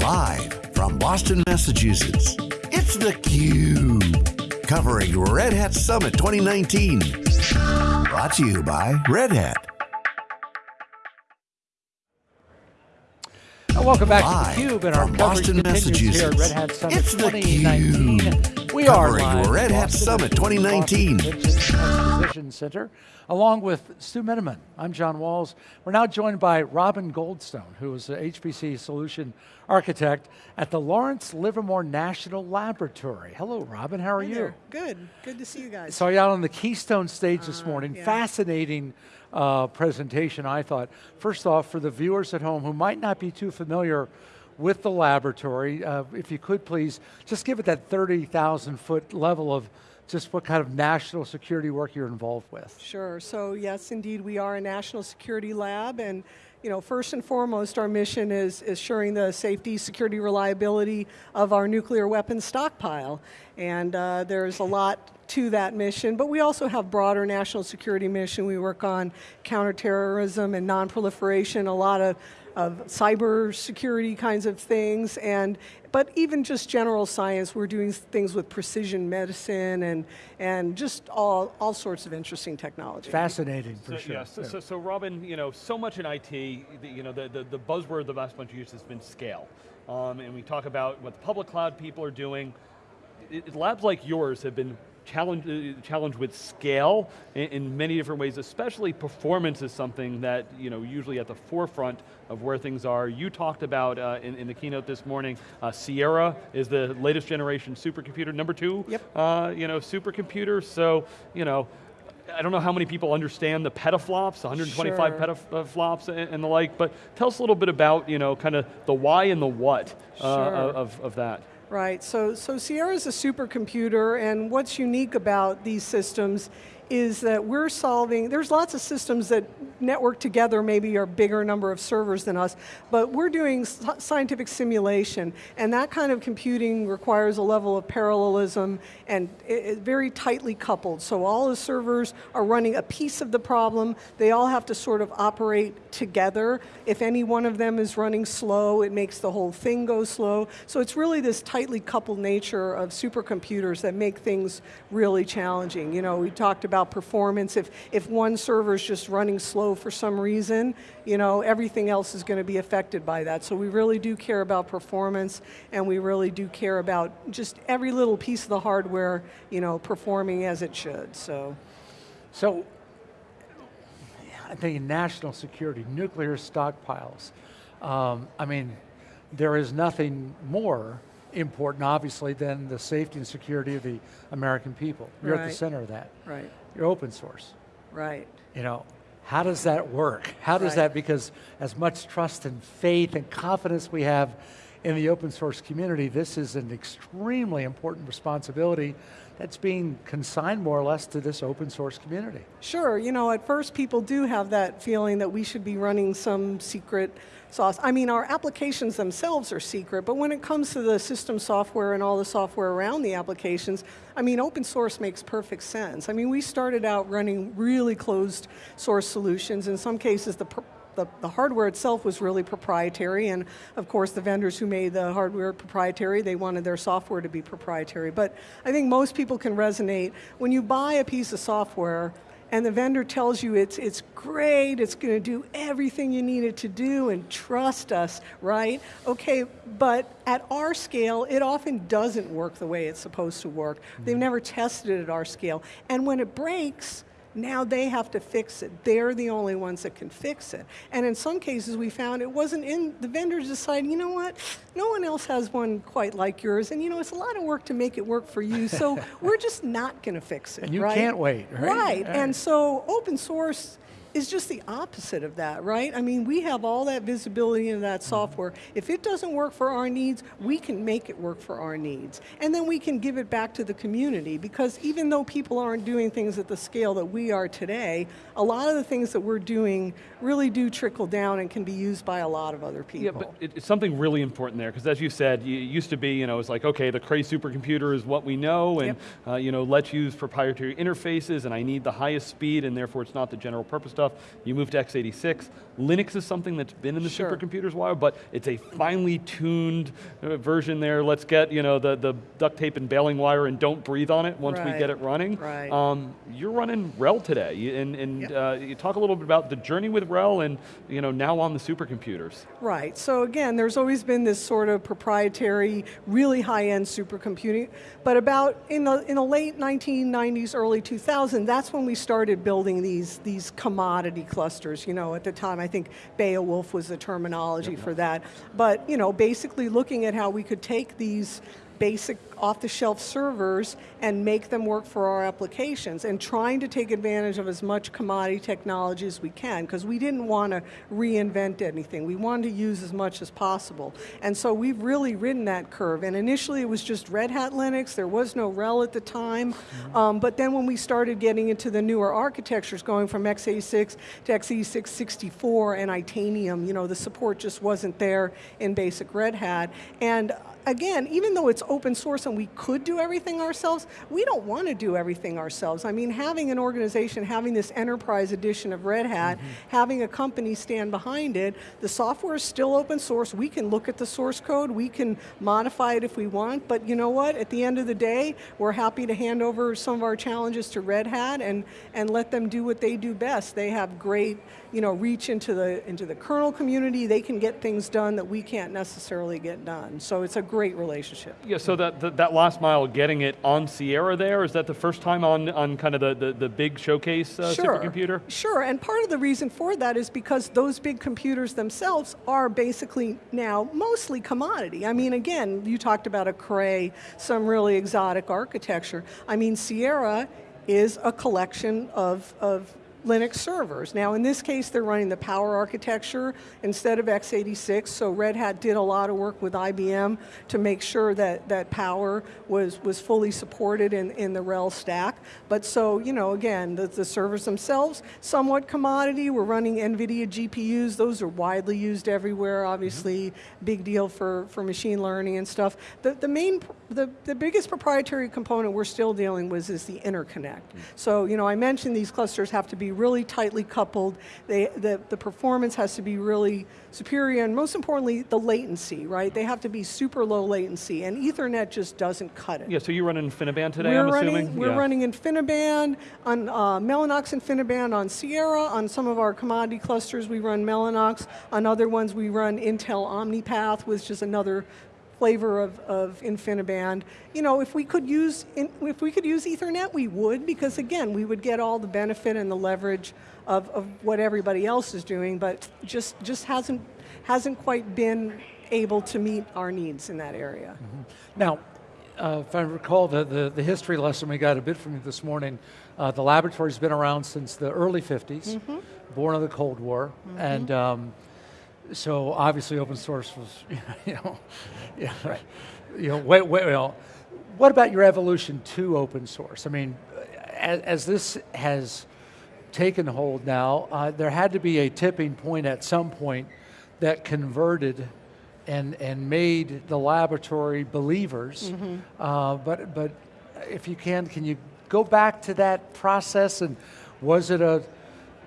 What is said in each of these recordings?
Live from Boston, Massachusetts, it's theCUBE. Covering Red Hat Summit 2019. Brought to you by Red Hat. Welcome back Live to theCUBE and our coverage Boston, continues here at Red Hat Summit It's 2019. theCUBE. We are Covering live Red Hat Summit 2019. Boston Convention Exposition Center, along with Stu Miniman. I'm John Walls. We're now joined by Robin Goldstone, who is the HPC solution architect at the Lawrence Livermore National Laboratory. Hello, Robin, how are Hi you? there. Good, good to see you guys. Saw you out on the Keystone stage this Uh, morning. yeah. Fascinating uh, presentation, I thought. First off, for the viewers at home who might not be too familiar with the laboratory, uh, if you could please, just give it that 30,000 foot level of just what kind of national security work you're involved with. Sure, so yes, indeed, we are a national security lab, and you know, first and foremost, our mission is assuring the safety, security, reliability of our nuclear weapons stockpile. And uh, there's a lot to that mission, but we also have broader national security mission. We work on counterterrorism and non-proliferation, a lot of of cyber security kinds of things, and but even just general science, we're doing things with precision medicine and and just all all sorts of interesting technology. Fascinating, for So, sure. yeah, so, Yeah. so, so Robin, you know, so much in IT, the, you know, the, the, the buzzword the last bunch of years has been scale. Um, and we talk about what the public cloud people are doing. It, it- labs like yours have been challenged, uh, challenged with scale in, in many different ways, especially performance is something that, you know, usually at the forefront of where things are. You talked about uh, in, in the keynote this morning, uh, Sierra is the latest generation supercomputer, number two, Yep. uh, you know, supercomputer. So, you know, I don't know how many people understand the petaflops, 125 Sure. petaflops and, and the like, but tell us a little bit about, you know, kind of the why and the what uh, Sure. of, of that. Right, so, so Sierra is a supercomputer, and what's unique about these systems is that we're solving, there's lots of systems that network together, maybe are bigger number of servers than us, but we're doing scientific simulation, and that kind of computing requires a level of parallelism and it, it very tightly coupled. So all the servers are running a piece of the problem, they all have to sort of operate together. If any one of them is running slow, it makes the whole thing go slow. So it's really this tightly coupled nature of supercomputers that make things really challenging. You know, we talked about performance. If, if one server is just running slow for some reason, you know, everything else is going to be affected by that. So we really do care about performance and we really do care about just every little piece of the hardware, you know, performing as it should, so. So, I think national security, nuclear stockpiles. Um, I mean, there is nothing more important, obviously, than the safety and security of the American people. You're at the center of that. Right, You're open source. right. You know, how does that work? How does Right. that, because as much trust and faith and confidence we have in the open source community, this is an extremely important responsibility that's being consigned more or less to this open source community. Sure, you know, at first people do have that feeling that we should be running some secret sauce. I mean, our applications themselves are secret, but when it comes to the system software and all the software around the applications, I mean, open source makes perfect sense. I mean, we started out running really closed source solutions. In some cases, the the, the hardware itself was really proprietary, and of course the vendors who made the hardware proprietary, they wanted their software to be proprietary. But I think most people can resonate. When you buy a piece of software, and the vendor tells you it's, it's great, it's going to do everything you need it to do, and trust us, right? Okay, but at our scale, it often doesn't work the way it's supposed to work. They've mm-hmm. never tested it at our scale. And when it breaks, now they have to fix it. They're the only ones that can fix it. And in some cases we found it wasn't in, the vendors decided, you know what, no one else has one quite like yours, and you know, it's a lot of work to make it work for you, so we're just not going to fix it, And you right? can't wait, right? Right, Right. and so open source is just the opposite of that, right? I mean, we have all that visibility into that software. If it doesn't work for our needs, we can make it work for our needs. And then we can give it back to the community because even though people aren't doing things at the scale that we are today, a lot of the things that we're doing really do trickle down and can be used by a lot of other people. Yeah, but it's something really important there, because as you said, it used to be, you know, it's like, okay, the Cray supercomputer is what we know, and, Yep. uh, you know, let's use proprietary interfaces, and I need the highest speed, and therefore it's not the general purpose stuff. You move to x86. Linux is something that's been in the Sure. supercomputers a while, but it's a finely tuned uh, version there. Let's get you know the, the duct tape and baling wire and don't breathe on it once we get it running. Right. Um, you're running RHEL today, and, and Yep. uh, you talk a little bit about the journey with RHEL and you know now on the supercomputers. Right. So again, there's always been this sort of proprietary, really high-end supercomputing. But about in the in the late 1990s, early 2000, that's when we started building these these commodity clusters. You know, at the time, I think Beowulf was the terminology for that. But you know, basically looking at how we could take these basic off-the-shelf servers and make them work for our applications and trying to take advantage of as much commodity technology as we can because we didn't want to reinvent anything. We wanted to use as much as possible. And so we've really ridden that curve. And initially it was just Red Hat Linux. There was no RHEL at the time. Um, but then when we started getting into the newer architectures going from x86 to x86 64 and Itanium, you know, the support just wasn't there in basic Red Hat. And again, even though it's open source and we could do everything ourselves, we don't want to do everything ourselves. I mean, having an organization, having this enterprise edition of Red Hat, mm-hmm. having a company stand behind it, the software is still open source. We can look at the source code, we can modify it if we want, but you know what? At the end of the day, we're happy to hand over some of our challenges to Red Hat and, and let them do what they do best. They have great you know, reach into the, into the kernel community. They can get things done that we can't necessarily get done. So it's a great relationship. Yeah, so that, that, that last mile, getting it on Sierra there, is that the first time on, on kind of the, the, the big showcase uh, Sure. supercomputer? Sure, and part of the reason for that is because those big computers themselves are basically now mostly commodity. I mean, again, you talked about a Cray, some really exotic architecture. I mean, Sierra is a collection of, of Linux servers. Now in this case they're running the Power architecture instead of x86, so Red Hat did a lot of work with IBM to make sure that, that Power was, was fully supported in, in the RHEL stack. But so, you know, again, the, the servers themselves, somewhat commodity, we're running NVIDIA GPUs, those are widely used everywhere, obviously, mm-hmm. big deal for, for machine learning and stuff. The, the main, the, the biggest proprietary component we're still dealing with is the interconnect. Mm. So, you know, I mentioned these clusters have to be really tightly coupled. They, the, the performance has to be really superior, and most importantly, the latency, right? They have to be super low latency, and Ethernet just doesn't cut it. Yeah, so you run InfiniBand today, We're I'm running, assuming? We're Yeah. running InfiniBand, on uh, Mellanox InfiniBand on Sierra, on some of our commodity clusters we run Mellanox, on other ones we run Intel OmniPath, which is another flavor of, of InfiniBand. You know, if we could use in, if we could use Ethernet, we would because again, we would get all the benefit and the leverage of, of what everybody else is doing, but just just hasn't hasn't quite been able to meet our needs in that area. Now, uh, if I recall the, the, the history lesson we got a bit from you this morning, uh, the laboratory's been around since the early 50s, born of the Cold War, and um, so obviously open source was, you know, yeah, right. you know, wait, wait, well, what about your evolution to open source? I mean, as, as this has taken hold now, uh, there had to be a tipping point at some point that converted and, and made the laboratory believers. Uh, but, but if you can, can you go back to that process and was it a,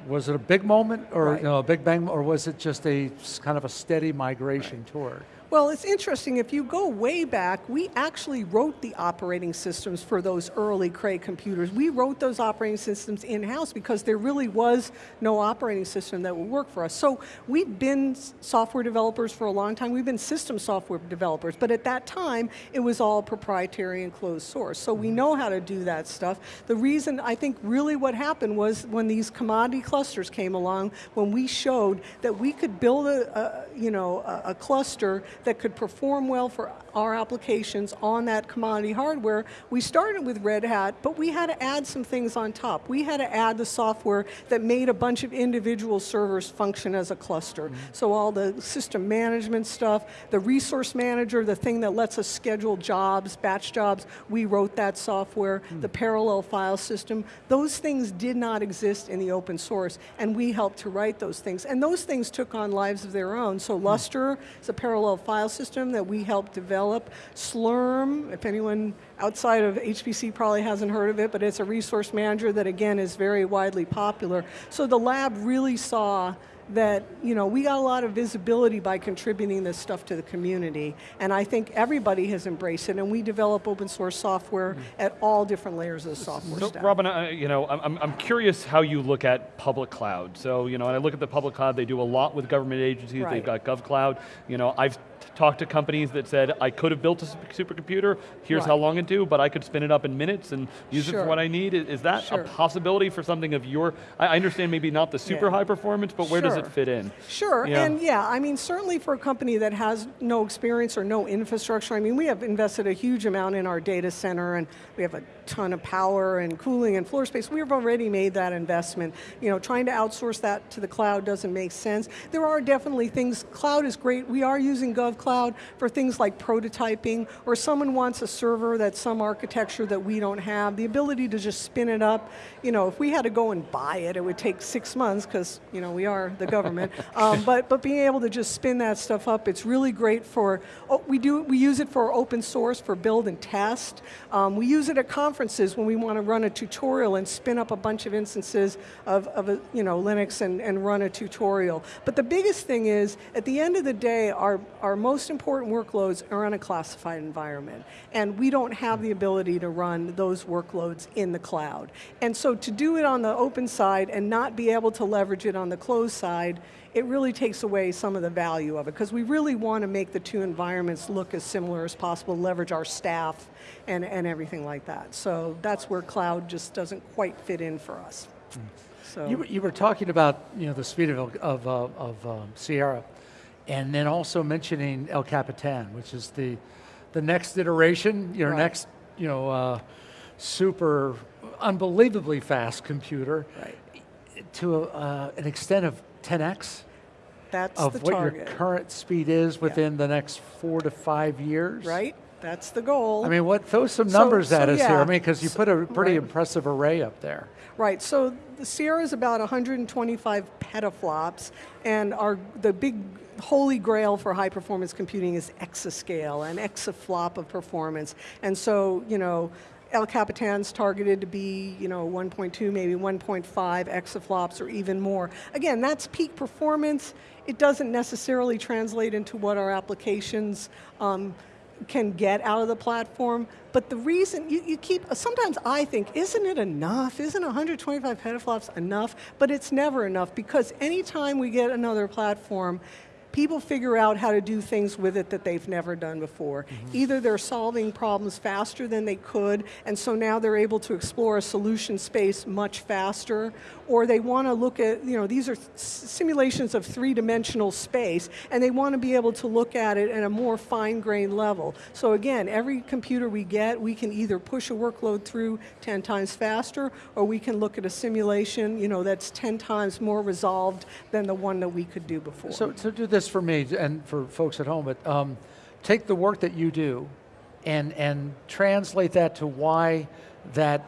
was it a big moment or Right. you know, a big bang, or was it just a kind of a steady migration toward? Well, it's interesting. If you go way back, we actually wrote the operating systems for those early Cray computers. We wrote those operating systems in-house because there really was no operating system that would work for us. So we've been software developers for a long time. We've been system software developers, but at that time, it was all proprietary and closed source. So we mm-hmm. know how to do that stuff. The reason I think really what happened was when these commodity clusters came along, when we showed that we could build a, a you know, a, a cluster that could perform well for our applications on that commodity hardware, we started with Red Hat, but we had to add some things on top. We had to add the software that made a bunch of individual servers function as a cluster. Mm-hmm. So all the system management stuff, the resource manager, the thing that lets us schedule jobs, batch jobs, we wrote that software, mm. the parallel file system, those things did not exist in the open source, and we helped to write those things. And those things took on lives of their own. So mm. Lustre is a parallel file file system that we helped develop. Slurm, if anyone outside of HPC probably hasn't heard of it, but it's a resource manager that again is very widely popular. So the lab really saw that you know we got a lot of visibility by contributing this stuff to the community, and I think everybody has embraced it. And we develop open source software at all different layers of the software so, stack. Robin, uh, you know, I'm, I'm curious how you look at public cloud. So you know, when I look at the public cloud, they do a lot with government agencies. Right. They've got GovCloud. You know, I've talked to companies that said, I could have built a supercomputer, here's right. how long it do, but I could spin it up in minutes and use sure. it for what I need. Is that sure. a possibility for something of your, I understand maybe not the super yeah. high performance, but where sure. does it fit in? Sure, yeah. and yeah, I mean, certainly for a company that has no experience or no infrastructure, I mean, we have invested a huge amount in our data center and we have a ton of power and cooling and floor space. We've already made that investment. You know, trying to outsource that to the cloud doesn't make sense. There are definitely things, cloud is great. We are using GovCloud for things like prototyping, or someone wants a server that's some architecture that we don't have. The ability to just spin it up. You know, if we had to go and buy it, it would take six months, because you know, we are the government. um, but, but being able to just spin that stuff up, it's really great for, oh, we, do, we use it for open source, for build and test. Um, we use it at conferences conferences when we want to run a tutorial and spin up a bunch of instances of, of a, you know, Linux and, and run a tutorial. But the biggest thing is, at the end of the day, our, our most important workloads are on a classified environment. And we don't have the ability to run those workloads in the cloud. And so to do it on the open side and not be able to leverage it on the closed side it really takes away some of the value of it because we really want to make the two environments look as similar as possible, leverage our staff and, and everything like that. So that's where cloud just doesn't quite fit in for us. Mm. So. You, you were talking about you know, the speed of, of, uh, of um, Sierra and then also mentioning El Capitan, which is the, the next iteration, your right. next you know, uh, super unbelievably fast computer right. to a, uh, an extent of 10x That's of what target. your current speed is within yeah. the next four to five years. Right. That's the goal. I mean, what throw some numbers so, at so us yeah. here. I mean, because you put a pretty right. impressive array up there. Right. So the Sierra is about 125 petaflops, and our the big holy grail for high performance computing is exascale, an exaflop of performance. And so, you know, El Capitan's targeted to be, you know, 1.2, maybe 1.5 exaflops or even more. Again, that's peak performance. It doesn't necessarily translate into what our applications um, can get out of the platform, but the reason, you, you, keep, sometimes I think, isn't it enough? Isn't 125 petaflops enough? But it's never enough because anytime we get another platform, people figure out how to do things with it that they've never done before. Mm -hmm. Either they're solving problems faster than they could, and so now they're able to explore a solution space much faster, or they want to look at, you know, these are simulations of three-dimensional space, and they want to be able to look at it at a more fine-grained level. So again, every computer we get, we can either push a workload through 10 times faster, or we can look at a simulation, you know, that's 10 times more resolved than the one that we could do before. So, so do this for me and for folks at home, but um, take the work that you do and, and translate that to why that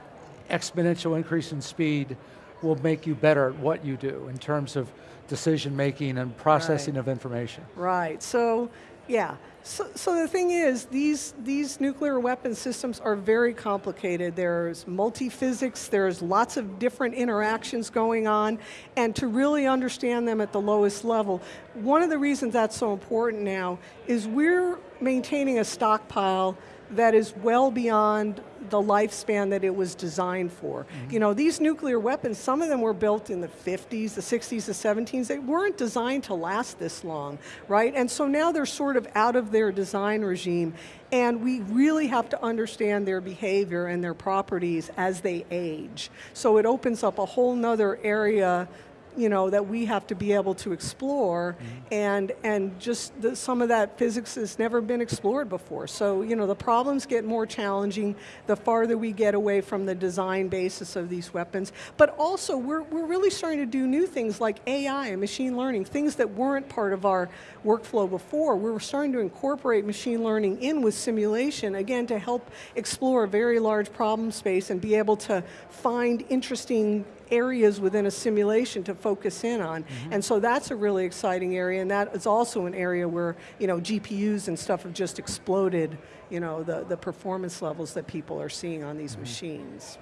exponential increase in speed will make you better at what you do in terms of decision making and processing right. of information. Right, so yeah, so, so the thing is, these, these nuclear weapon systems are very complicated. There's multi-physics, there's lots of different interactions going on, and to really understand them at the lowest level, one of the reasons that's so important now is we're maintaining a stockpile that is well beyond the lifespan that it was designed for. Mm -hmm. You know, these nuclear weapons, some of them were built in the 50s, the 60s, the 70s, they weren't designed to last this long, right? And so now they're sort of out of their design regime, and we really have to understand their behavior and their properties as they age. So it opens up a whole nother area you know, that we have to be able to explore, mm -hmm. and, and just the, some of that physics has never been explored before. So, you know, the problems get more challenging the farther we get away from the design basis of these weapons. But also, we're, we're really starting to do new things like AI and machine learning, things that weren't part of our workflow before. We're starting to incorporate machine learning in with simulation, again, to help explore a very large problem space and be able to find interesting areas within a simulation to focus in on. And so that's a really exciting area, and that is also an area where you know GPUs and stuff have just exploded. You know the the performance levels that people are seeing on these machines.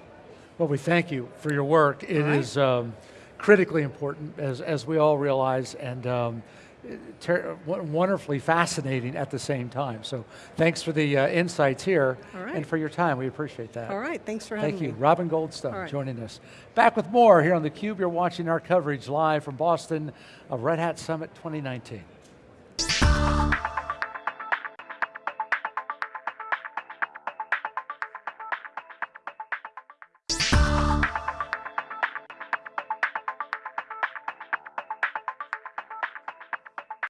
Well, we thank you for your work. It right. is um, critically important, as, as we all realize, and um, wonderfully fascinating at the same time. So thanks for the uh, insights here right. and for your time. We appreciate that. All right, thanks for having Thank you. Robin Goldstone right. joining us. Back with more here on theCUBE. You're watching our coverage live from Boston of Red Hat Summit 2019.